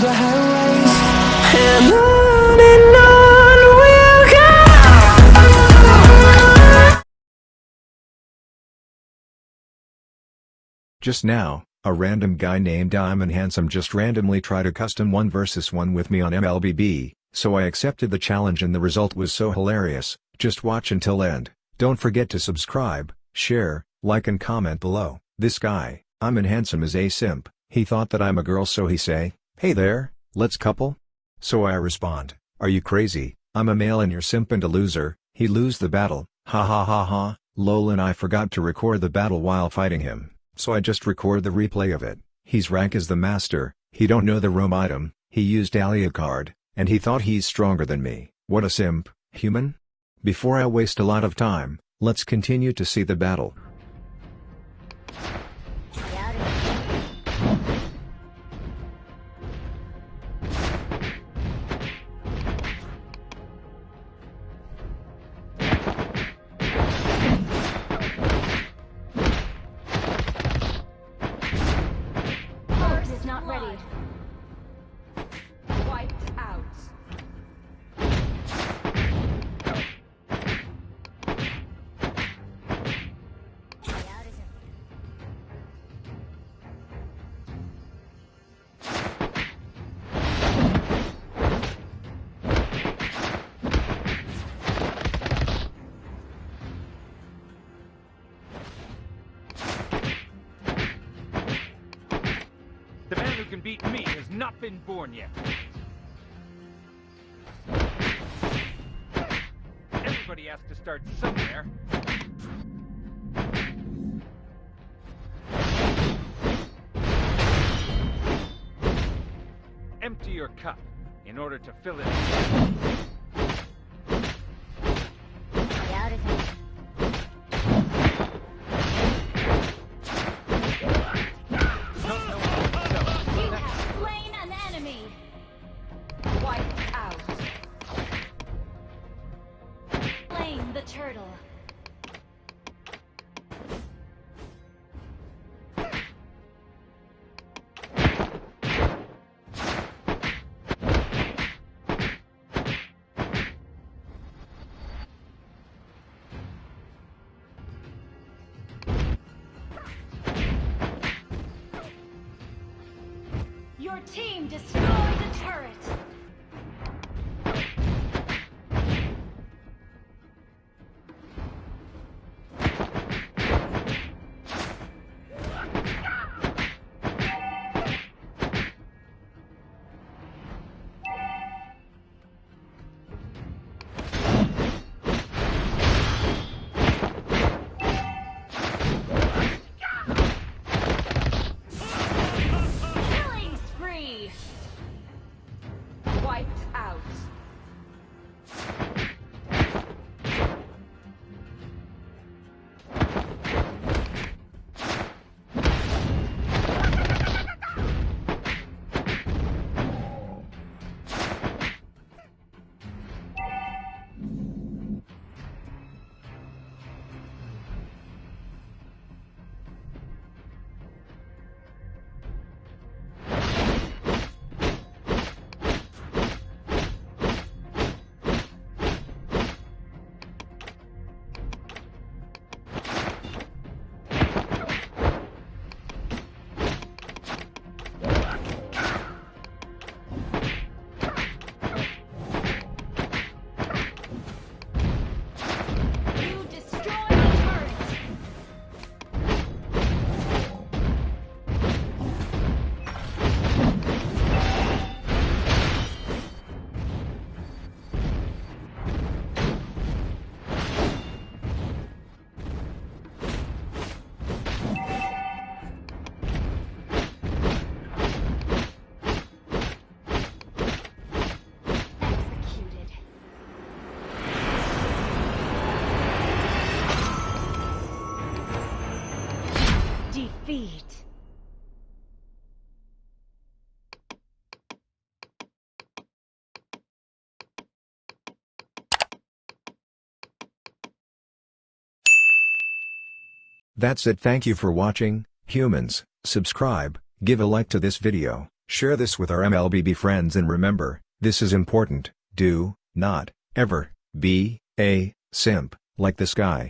the highways And on and on we'll go Just now, a random guy named Diamond Handsome just randomly tried a custom 1 vs 1 with me on MLBB, so I accepted the challenge and the result was so hilarious, just watch until end. Don't forget to subscribe, share, like and comment below. This guy, Diamond Handsome is a simp, he thought that I'm a girl so he say, hey there, let's couple? So I respond, are you crazy, I'm a male and you're simp and a loser, he lose the battle, ha ha ha ha, lol and I forgot to record the battle while fighting him, so I just record the replay of it, he's rank as the master, he don't know the roam item, he used Alucard, and he thought he's stronger than me, what a simp, human? Before I waste a lot of time, let's continue to see the battle. Can beat me has not been born yet. Everybody has to start somewhere. Empty your cup in order to fill it. Your team destroyed the turret. Defeat. That's it thank you for watching, humans, subscribe, give a like to this video, Share this with our MLBB friends and remember, this is important, do, not, ever, be, a, simp, like this guy.